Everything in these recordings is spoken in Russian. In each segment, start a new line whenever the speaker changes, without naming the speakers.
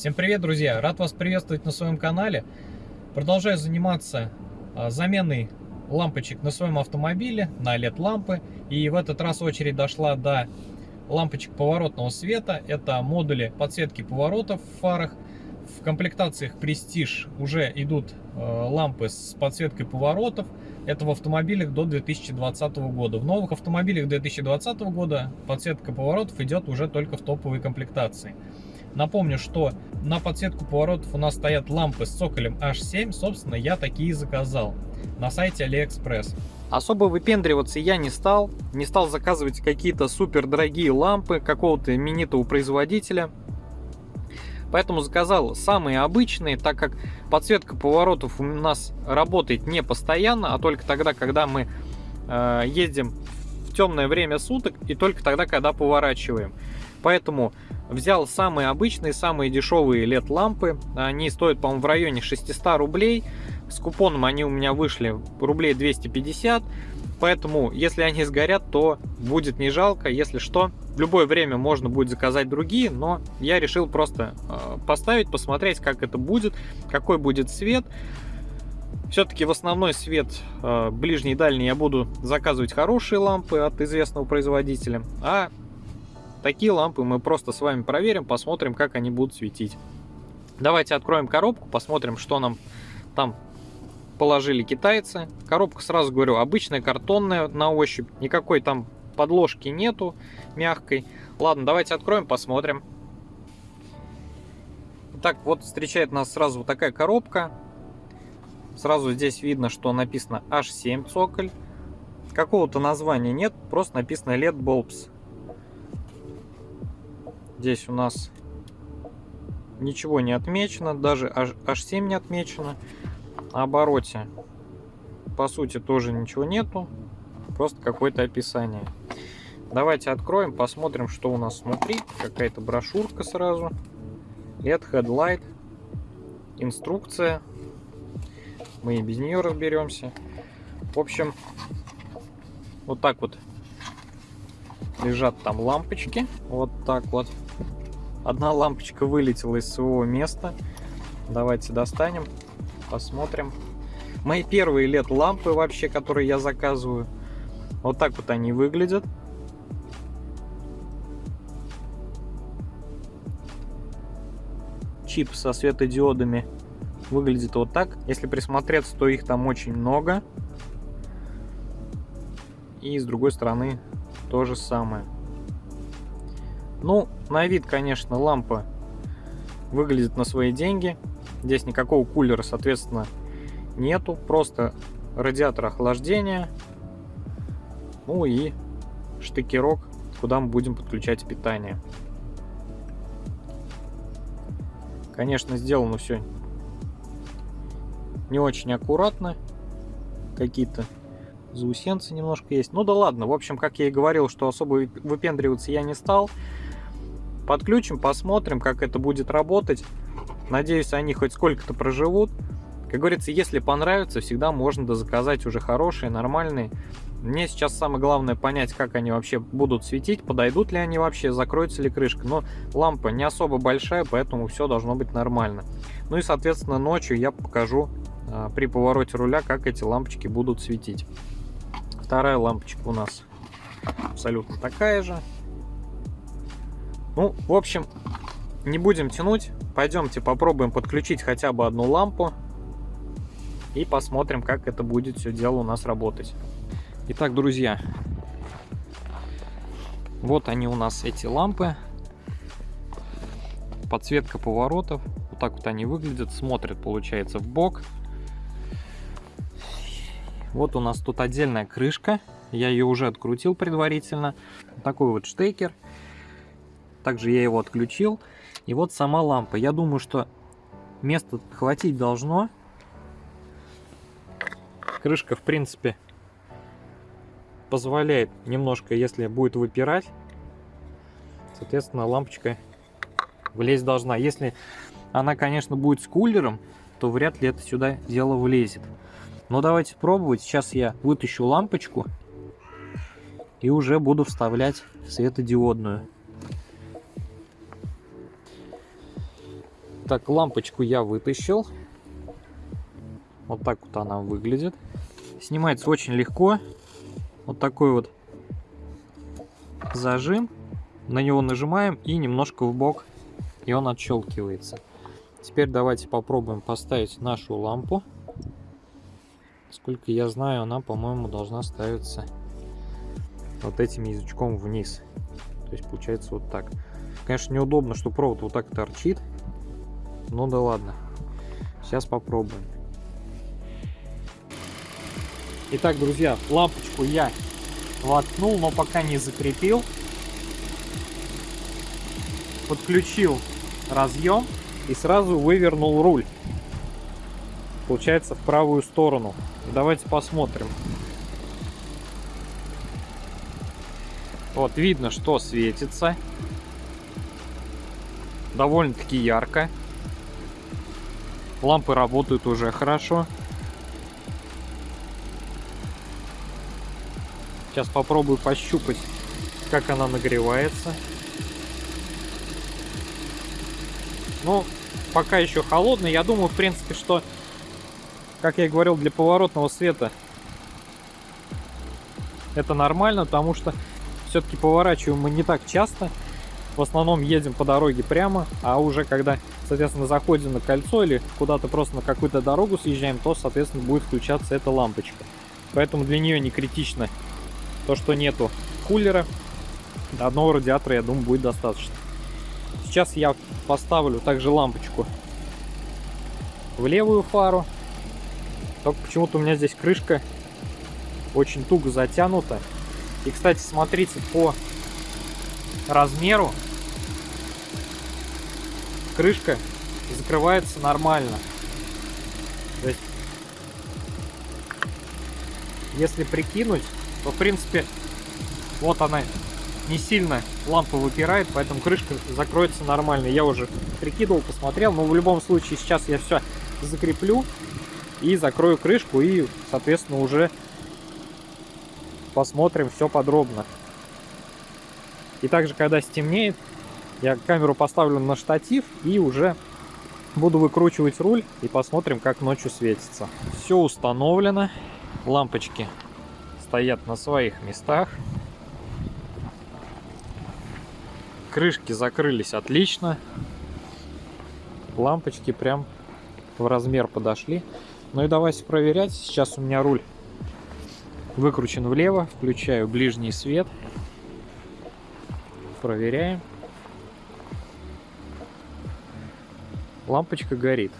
Всем привет, друзья! Рад вас приветствовать на своем канале. Продолжаю заниматься а, заменой лампочек на своем автомобиле, на LED-лампы. И в этот раз очередь дошла до лампочек поворотного света. Это модули подсветки поворотов в фарах. В комплектациях Prestige уже идут а, лампы с подсветкой поворотов. Это в автомобилях до 2020 года. В новых автомобилях 2020 года подсветка поворотов идет уже только в топовой комплектации. Напомню, что на подсветку поворотов у нас стоят лампы с цоколем H7. Собственно, я такие заказал на сайте AliExpress. Особо выпендриваться я не стал. Не стал заказывать какие-то супер дорогие лампы какого-то именитого производителя. Поэтому заказал самые обычные, так как подсветка поворотов у нас работает не постоянно, а только тогда, когда мы э, ездим в темное время суток и только тогда, когда поворачиваем. Поэтому взял самые обычные, самые дешевые LED-лампы. Они стоят, по-моему, в районе 600 рублей. С купоном они у меня вышли рублей 250. Поэтому, если они сгорят, то будет не жалко. Если что, в любое время можно будет заказать другие. Но я решил просто э, поставить, посмотреть, как это будет, какой будет свет. Все-таки в основной свет э, ближний и дальний я буду заказывать хорошие лампы от известного производителя. А Такие лампы мы просто с вами проверим, посмотрим, как они будут светить. Давайте откроем коробку, посмотрим, что нам там положили китайцы. Коробка, сразу говорю, обычная картонная на ощупь. Никакой там подложки нету мягкой. Ладно, давайте откроем, посмотрим. Так, вот встречает нас сразу вот такая коробка. Сразу здесь видно, что написано H7 цоколь. Какого-то названия нет, просто написано LED Bulbs. Здесь у нас ничего не отмечено, даже H7 не отмечено. На обороте, по сути, тоже ничего нету, просто какое-то описание. Давайте откроем, посмотрим, что у нас внутри. Какая-то брошюрка сразу. LED Headlight. Инструкция. Мы и без нее разберемся. В общем, вот так вот лежат там лампочки. Вот так вот. Одна лампочка вылетела из своего места. Давайте достанем, посмотрим. Мои первые лет лампы вообще, которые я заказываю. Вот так вот они выглядят. Чип со светодиодами выглядит вот так. Если присмотреться, то их там очень много. И с другой стороны то же самое. Ну, на вид, конечно, лампа выглядит на свои деньги. Здесь никакого кулера, соответственно, нету. Просто радиатор охлаждения. Ну и штыкерок, куда мы будем подключать питание. Конечно, сделано все не очень аккуратно. Какие-то заусенцы немножко есть. Ну да ладно, в общем, как я и говорил, что особо выпендриваться я не стал. Подключим, посмотрим, как это будет работать. Надеюсь, они хоть сколько-то проживут. Как говорится, если понравится, всегда можно дозаказать уже хорошие, нормальные. Мне сейчас самое главное понять, как они вообще будут светить, подойдут ли они вообще, закроется ли крышка. Но лампа не особо большая, поэтому все должно быть нормально. Ну и, соответственно, ночью я покажу а, при повороте руля, как эти лампочки будут светить. Вторая лампочка у нас абсолютно такая же. Ну, в общем, не будем тянуть. Пойдемте попробуем подключить хотя бы одну лампу. И посмотрим, как это будет все дело у нас работать. Итак, друзья, вот они у нас эти лампы. Подсветка поворотов. Вот так вот они выглядят. Смотрят, получается, в бок. Вот у нас тут отдельная крышка. Я ее уже открутил предварительно. Такой вот штекер. Также я его отключил. И вот сама лампа. Я думаю, что места хватить должно. Крышка, в принципе, позволяет немножко, если будет выпирать, соответственно, лампочка влезть должна. Если она, конечно, будет с кулером, то вряд ли это сюда дело влезет. Но давайте пробовать. Сейчас я вытащу лампочку и уже буду вставлять светодиодную. Так, лампочку я вытащил. Вот так вот она выглядит. Снимается очень легко. Вот такой вот зажим. На него нажимаем и немножко в бок, и он отщелкивается. Теперь давайте попробуем поставить нашу лампу. Сколько я знаю, она, по-моему, должна ставиться вот этим язычком вниз. То есть получается вот так. Конечно, неудобно, что провод вот так торчит. Ну да ладно. Сейчас попробуем. Итак, друзья, лампочку я воткнул, но пока не закрепил. Подключил разъем и сразу вывернул руль. Получается в правую сторону. Давайте посмотрим. Вот видно, что светится. Довольно-таки ярко. Лампы работают уже хорошо. Сейчас попробую пощупать, как она нагревается. Ну, пока еще холодный. Я думаю, в принципе, что, как я и говорил, для поворотного света это нормально, потому что все-таки поворачиваем мы не так часто. В основном едем по дороге прямо, а уже когда, соответственно, заходим на кольцо или куда-то просто на какую-то дорогу съезжаем, то, соответственно, будет включаться эта лампочка. Поэтому для нее не критично то, что нету кулера. Одного радиатора, я думаю, будет достаточно. Сейчас я поставлю также лампочку в левую фару. Только почему-то у меня здесь крышка очень туго затянута. И, кстати, смотрите по размеру. Крышка закрывается нормально. То есть, если прикинуть, то, в принципе, вот она не сильно лампа выпирает, поэтому крышка закроется нормально. Я уже прикидывал, посмотрел, но в любом случае сейчас я все закреплю и закрою крышку и, соответственно, уже посмотрим все подробно. И также, когда стемнеет, я камеру поставлю на штатив и уже буду выкручивать руль и посмотрим, как ночью светится. Все установлено, лампочки стоят на своих местах. Крышки закрылись отлично. Лампочки прям в размер подошли. Ну и давайте проверять. Сейчас у меня руль выкручен влево. Включаю ближний свет. Проверяем. Лампочка горит.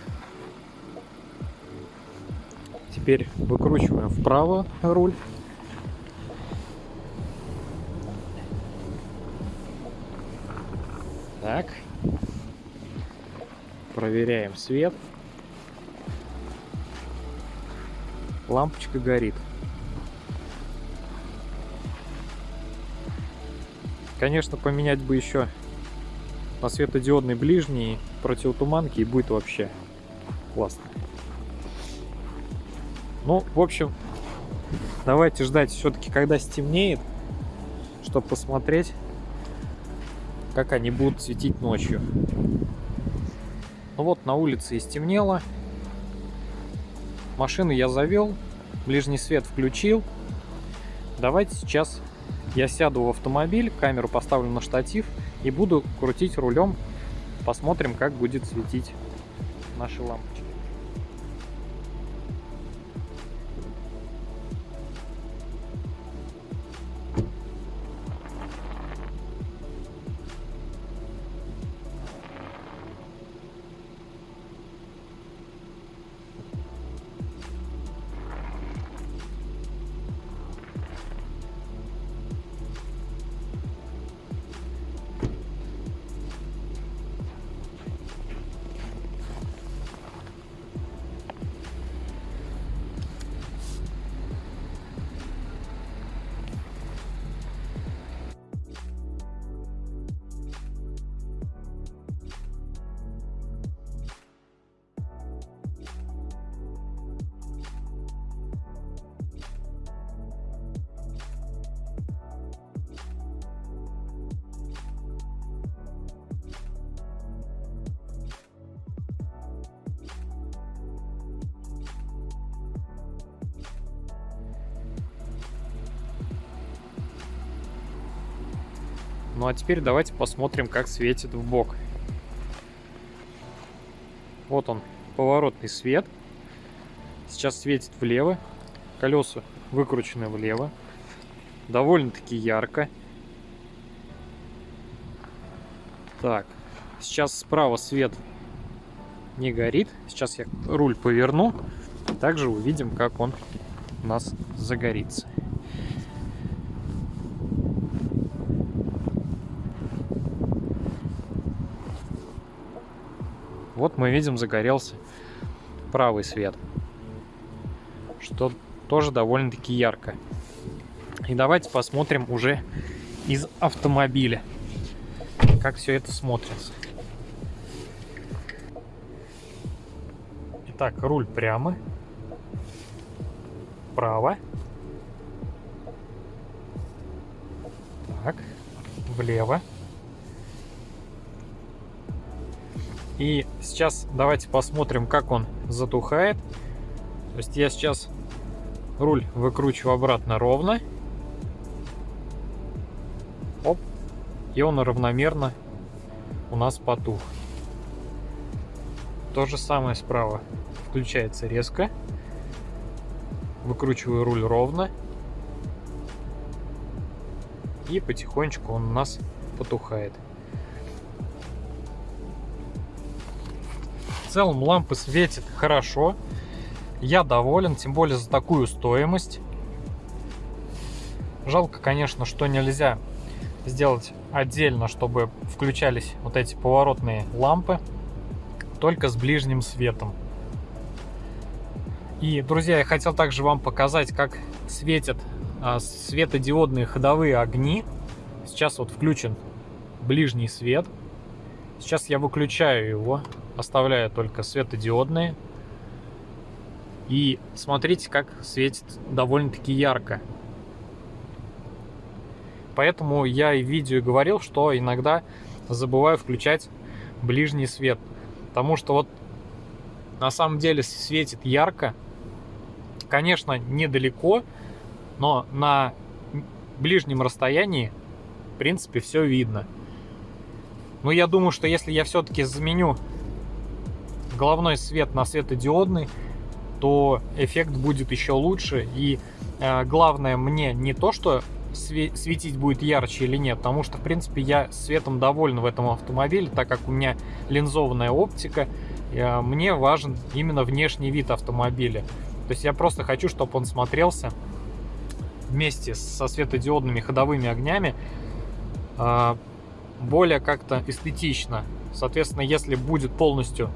Теперь выкручиваем вправо руль. Так. Проверяем свет. Лампочка горит. Конечно, поменять бы еще на светодиодный ближний противотуманки и будет вообще классно. Ну, в общем, давайте ждать все-таки, когда стемнеет, чтобы посмотреть, как они будут светить ночью. Ну вот, на улице и стемнело. Машину я завел, ближний свет включил. Давайте сейчас я сяду в автомобиль, камеру поставлю на штатив и буду крутить рулем. Посмотрим, как будет светить наши лампочки. Ну а теперь давайте посмотрим, как светит в бок. Вот он, поворотный свет. Сейчас светит влево. Колеса выкручены влево. Довольно-таки ярко. Так, сейчас справа свет не горит. Сейчас я руль поверну. Также увидим, как он у нас загорится. Вот мы видим, загорелся правый свет, что тоже довольно-таки ярко. И давайте посмотрим уже из автомобиля, как все это смотрится. Итак, руль прямо, право, так, влево. И сейчас давайте посмотрим, как он затухает. То есть я сейчас руль выкручиваю обратно ровно. Оп. И он равномерно у нас потух. То же самое справа. Включается резко. Выкручиваю руль ровно. И потихонечку он у нас потухает. Целом лампы светит хорошо. Я доволен, тем более за такую стоимость. Жалко, конечно, что нельзя сделать отдельно, чтобы включались вот эти поворотные лампы, только с ближним светом. И, друзья, я хотел также вам показать, как светят а, светодиодные ходовые огни. Сейчас вот включен ближний свет. Сейчас я выключаю его оставляя только светодиодные. И смотрите, как светит довольно-таки ярко. Поэтому я и в видео говорил, что иногда забываю включать ближний свет. Потому что вот на самом деле светит ярко. Конечно, недалеко, но на ближнем расстоянии, в принципе, все видно. Но я думаю, что если я все-таки заменю головной свет на светодиодный, то эффект будет еще лучше. И э, главное мне не то, что светить будет ярче или нет, потому что, в принципе, я светом доволен в этом автомобиле, так как у меня линзованная оптика, э, мне важен именно внешний вид автомобиля. То есть я просто хочу, чтобы он смотрелся вместе со светодиодными ходовыми огнями э, более как-то эстетично. Соответственно, если будет полностью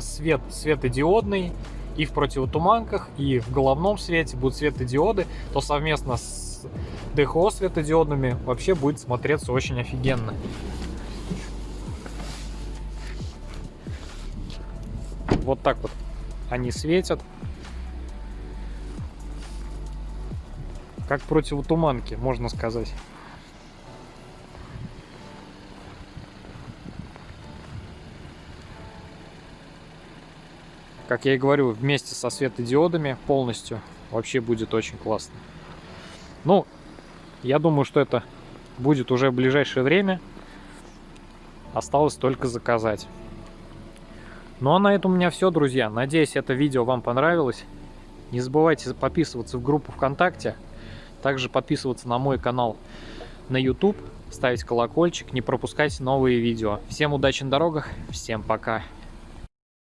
свет светодиодный и в противотуманках, и в головном свете будут светодиоды, то совместно с ДХО светодиодными вообще будет смотреться очень офигенно. Вот так вот они светят. Как противотуманки, можно сказать. Как я и говорю, вместе со светодиодами полностью вообще будет очень классно. Ну, я думаю, что это будет уже в ближайшее время. Осталось только заказать. Ну а на этом у меня все, друзья. Надеюсь, это видео вам понравилось. Не забывайте подписываться в группу ВКонтакте. Также подписываться на мой канал на YouTube. Ставить колокольчик, не пропускать новые видео. Всем удачи на дорогах, всем пока.